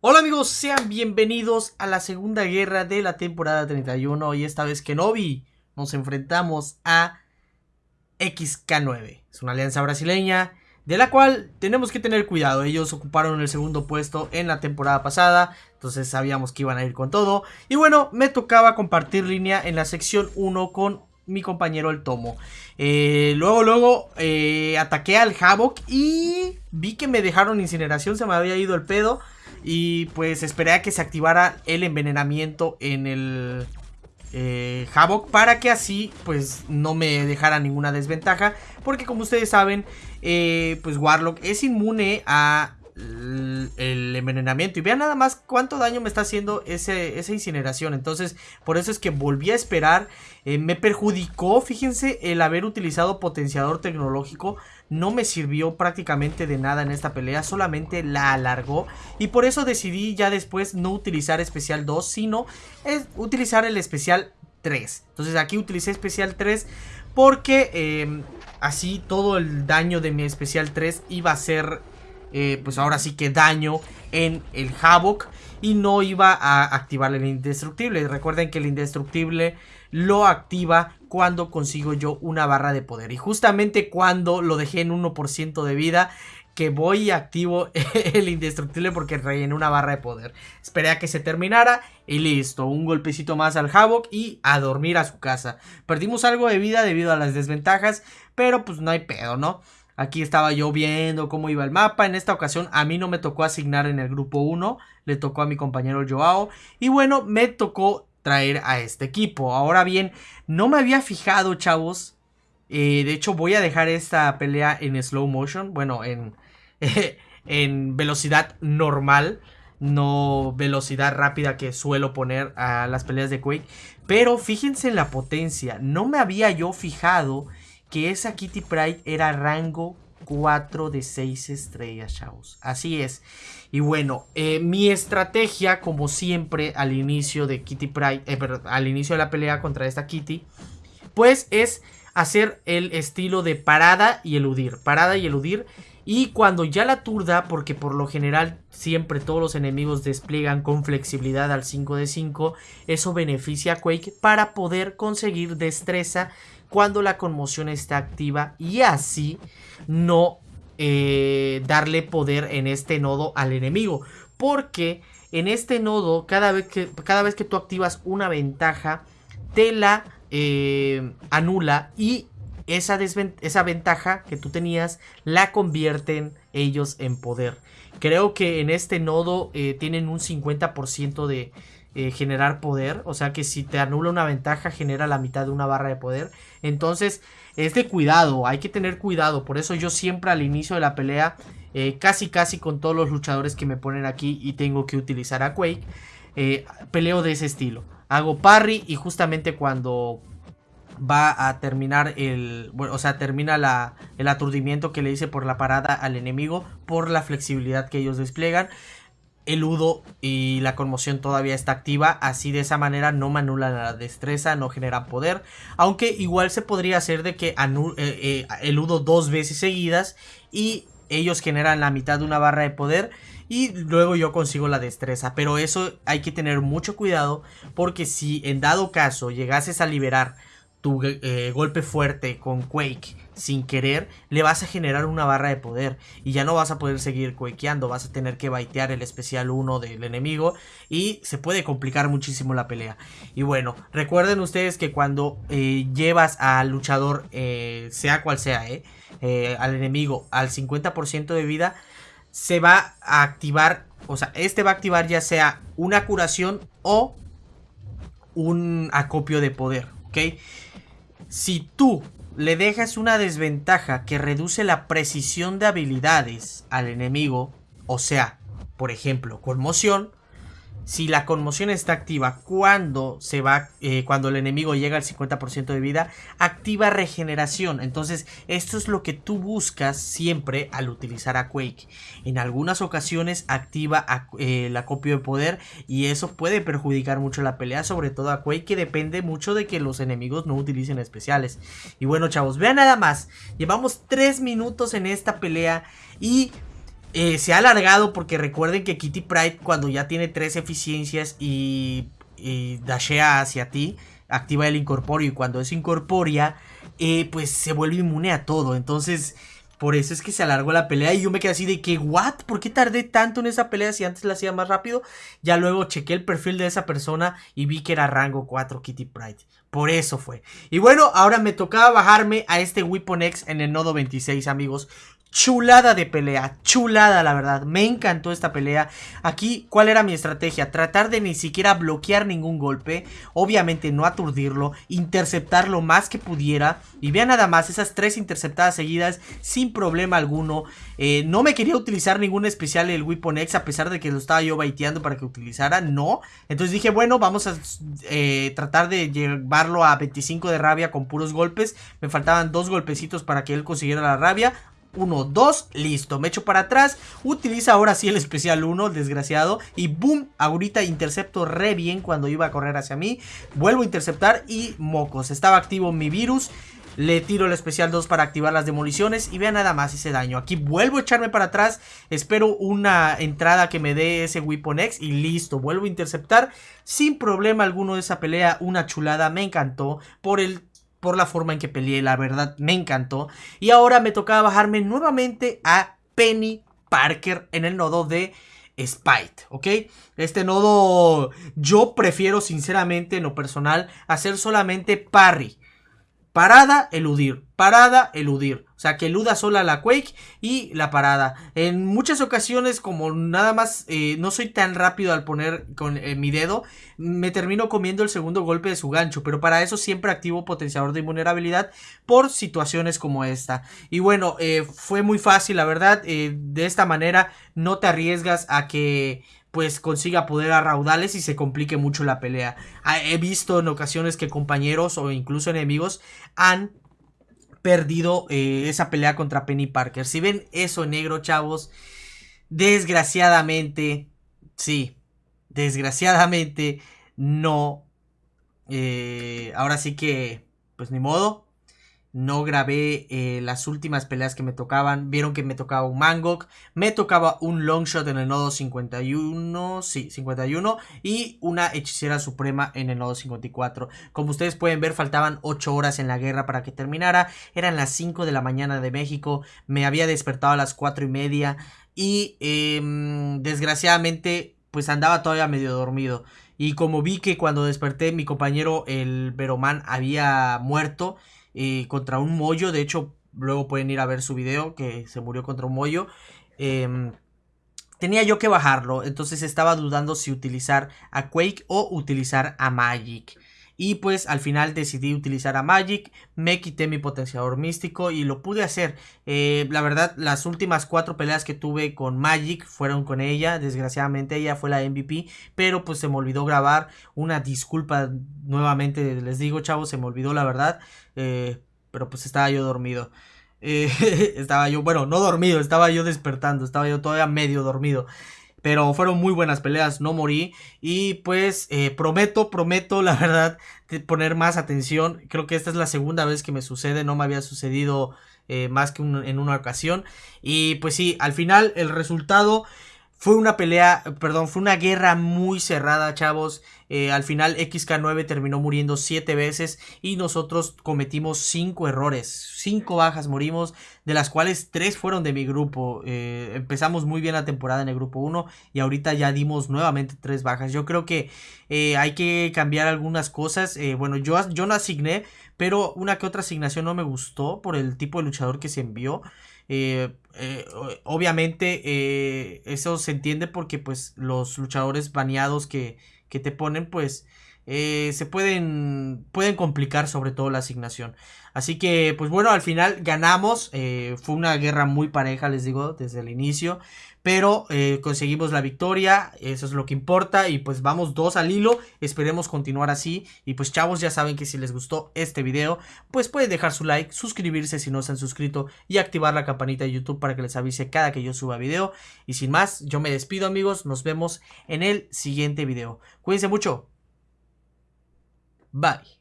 Hola amigos, sean bienvenidos a la segunda guerra de la temporada 31 y esta vez Kenobi nos enfrentamos a XK9. Es una alianza brasileña de la cual tenemos que tener cuidado. Ellos ocuparon el segundo puesto en la temporada pasada, entonces sabíamos que iban a ir con todo. Y bueno, me tocaba compartir línea en la sección 1 con mi compañero el Tomo. Eh, luego, luego eh, ataqué al Havoc y vi que me dejaron incineración, se me había ido el pedo. Y pues esperé a que se activara el envenenamiento en el eh, Havoc para que así pues no me dejara ninguna desventaja. Porque como ustedes saben, eh, pues Warlock es inmune a el envenenamiento. Y vean nada más cuánto daño me está haciendo ese, esa incineración. Entonces, por eso es que volví a esperar. Eh, me perjudicó, fíjense, el haber utilizado potenciador tecnológico. No me sirvió prácticamente de nada en esta pelea. Solamente la alargó. Y por eso decidí ya después no utilizar especial 2. Sino es utilizar el especial 3. Entonces aquí utilicé especial 3. Porque em, así todo el daño de mi especial 3 iba a ser eh, pues ahora sí que daño en el Havoc y no iba a activar el indestructible. Recuerden que el indestructible lo activa cuando consigo yo una barra de poder. Y justamente cuando lo dejé en 1% de vida, que voy y activo el indestructible porque rellené una barra de poder. Esperé a que se terminara y listo. Un golpecito más al Havoc y a dormir a su casa. Perdimos algo de vida debido a las desventajas, pero pues no hay pedo, ¿no? Aquí estaba yo viendo cómo iba el mapa. En esta ocasión a mí no me tocó asignar en el grupo 1. Le tocó a mi compañero Joao. Y bueno, me tocó traer a este equipo. Ahora bien, no me había fijado, chavos. Eh, de hecho, voy a dejar esta pelea en slow motion. Bueno, en, en velocidad normal. No velocidad rápida que suelo poner a las peleas de Quake. Pero fíjense en la potencia. No me había yo fijado que esa Kitty Pride era rango 4 de 6 estrellas, chavos. Así es. Y bueno, eh, mi estrategia, como siempre, al inicio de Kitty Pride, eh, al inicio de la pelea contra esta Kitty, pues es hacer el estilo de parada y eludir. Parada y eludir. Y cuando ya la turda, porque por lo general siempre todos los enemigos despliegan con flexibilidad al 5 de 5, eso beneficia a Quake para poder conseguir destreza cuando la conmoción está activa y así no eh, darle poder en este nodo al enemigo. Porque en este nodo, cada vez que, cada vez que tú activas una ventaja, te la eh, anula y esa, esa ventaja que tú tenías la convierten ellos en poder. Creo que en este nodo eh, tienen un 50% de eh, generar poder. O sea que si te anula una ventaja, genera la mitad de una barra de poder. Entonces, es de cuidado, hay que tener cuidado. Por eso yo siempre al inicio de la pelea, eh, casi casi con todos los luchadores que me ponen aquí y tengo que utilizar a Quake, eh, peleo de ese estilo. Hago parry y justamente cuando va a terminar el, bueno, o sea, termina la, el aturdimiento que le hice por la parada al enemigo, por la flexibilidad que ellos despliegan eludo y la conmoción todavía está activa. Así de esa manera no me anulan la destreza, no generan poder. Aunque igual se podría hacer de que eh, eh, eludo dos veces seguidas y ellos generan la mitad de una barra de poder. Y luego yo consigo la destreza. Pero eso hay que tener mucho cuidado. Porque si en dado caso llegases a liberar tu eh, golpe fuerte con Quake sin querer, le vas a generar una barra de poder y ya no vas a poder seguir quakeando, vas a tener que baitear el especial 1 del enemigo y se puede complicar muchísimo la pelea. Y bueno, recuerden ustedes que cuando eh, llevas al luchador, eh, sea cual sea, al enemigo al 50% de vida, se va a activar, o sea, este va a activar ya sea una curación o un acopio de poder, ¿ok? Si tú le dejas una desventaja que reduce la precisión de habilidades al enemigo, o sea, por ejemplo, conmoción, si la conmoción está activa cuando se va eh, cuando el enemigo llega al 50% de vida activa regeneración. Entonces esto es lo que tú buscas siempre al utilizar a Quake. En algunas ocasiones activa eh, el acopio de poder y eso puede perjudicar mucho la pelea sobre todo a Quake que depende mucho de que los enemigos no utilicen especiales. Y bueno chavos vean nada más. Llevamos 3 minutos en esta pelea y eh, se ha alargado porque recuerden que Kitty Pride cuando ya tiene tres eficiencias y, y dashea hacia ti, activa el incorpóreo y cuando es incorpórea, eh, pues se vuelve inmune a todo. Entonces, por eso es que se alargó la pelea y yo me quedé así de que, ¿what? ¿Por qué tardé tanto en esa pelea si antes la hacía más rápido? Ya luego chequé el perfil de esa persona y vi que era rango 4 Kitty Pride. Por eso fue. Y bueno, ahora me tocaba bajarme a este Weapon X en el nodo 26, amigos. Chulada de pelea, chulada la verdad, me encantó esta pelea. Aquí, ¿cuál era mi estrategia? Tratar de ni siquiera bloquear ningún golpe Obviamente no aturdirlo, interceptar lo más que pudiera. Y vean nada más, esas tres interceptadas seguidas sin problema alguno. Eh, No me quería utilizar ningún especial el Weapon X a pesar de que lo estaba yo baiteando para que utilizara, no. Entonces dije, bueno, vamos a eh, tratar de llevarlo a 25 de rabia con puros golpes. Me faltaban dos golpecitos para que él consiguiera la rabia 1, 2, listo, me echo para atrás, utiliza ahora sí el especial 1, desgraciado, y boom, ahorita intercepto re bien cuando iba a correr hacia mí, vuelvo a interceptar y mocos, estaba activo mi virus, le tiro el especial 2 para activar las demoliciones y vean nada más ese daño. Aquí vuelvo a echarme para atrás, espero una entrada que me dé ese Weapon X y listo, vuelvo a interceptar. Sin problema alguno de esa pelea, una chulada, me encantó. Por el por la forma en que peleé, la verdad me encantó. Y ahora me tocaba bajarme nuevamente a Penny Parker en el nodo de Spite, ¿ok? Este nodo yo prefiero sinceramente en lo personal hacer solamente parry. Parada, eludir. Parada, eludir. O sea, que eluda sola la Quake y la parada. En muchas ocasiones, como nada más eh, no soy tan rápido al poner con eh, mi dedo, me termino comiendo el segundo golpe de su gancho. Pero para eso siempre activo potenciador de invulnerabilidad por situaciones como esta. Y bueno, eh, fue muy fácil, la verdad. de esta manera no te arriesgas a que pues consiga poder a raudales y se complique mucho la pelea. Ah, he visto en ocasiones que compañeros o incluso enemigos han perdido eh, esa pelea contra Penny Parker. Si ven eso negro, chavos, desgraciadamente, sí, desgraciadamente no. Eh, ahora sí que, pues ni modo. No grabé eh, las últimas peleas que me tocaban. Vieron que me tocaba un Mangok. Me tocaba un Longshot en el nodo 51. Sí, 51. Y una hechicera suprema en el nodo 54. Como ustedes pueden ver, faltaban 8 horas en la guerra para que terminara. Eran las 5 de la mañana de México. Me había despertado a las 4 y media. Y em, desgraciadamente, pues andaba todavía medio dormido. Y como vi que cuando desperté, mi compañero, el Veroman, había muerto contra un mollo. De hecho, luego pueden ir a ver su video que se murió contra un mollo. Em, tenía yo que bajarlo, entonces estaba dudando si utilizar a Quake o utilizar a Magic. Y pues al final decidí utilizar a Magic, me quité mi potenciador místico y lo pude hacer. Eh, la verdad, las últimas cuatro peleas que tuve con Magic fueron con ella. Desgraciadamente ella fue la MVP, pero pues se me olvidó grabar. Una disculpa nuevamente, les digo chavos, se me olvidó la verdad. Eh, pero pues estaba yo dormido. Eh, estaba yo, bueno, no dormido, estaba yo despertando, estaba yo todavía medio dormido. Pero fueron muy buenas peleas, no morí. Y pues eh, prometo, prometo, la verdad, poner más atención. Creo que esta es la segunda vez que me sucede, no me había sucedido eh, más que en una ocasión. Y pues sí, al final el resultado fue una pelea, perdón, fue una guerra muy cerrada, chavos. Eh, al final XK9 terminó muriendo 7 veces y nosotros cometimos 5 errores. 5 bajas morimos, de las cuales 3 fueron de mi grupo. Eh, empezamos muy bien la temporada en el grupo 1 y ahorita ya dimos nuevamente 3 bajas. Yo creo que eh, hay que cambiar algunas cosas. bueno, yo, yo no asigné, pero una que otra asignación no me gustó por el tipo de luchador que se envió. Eh, eh, obviamente eh, eso se entiende porque pues los luchadores baneados que, que te ponen pues se pueden pueden complicar sobre todo la asignación. Así que pues bueno al final ganamos fue una guerra muy pareja les digo desde el inicio pero eh, conseguimos la victoria, eso es lo que importa y pues vamos dos al hilo, esperemos continuar así y pues chavos ya saben que si les gustó este video pues pueden dejar su like, suscribirse si no se han suscrito y activar la campanita de YouTube para que les avise cada que yo suba video. Y sin más yo me despido amigos, nos vemos en el siguiente video, cuídense mucho, bye.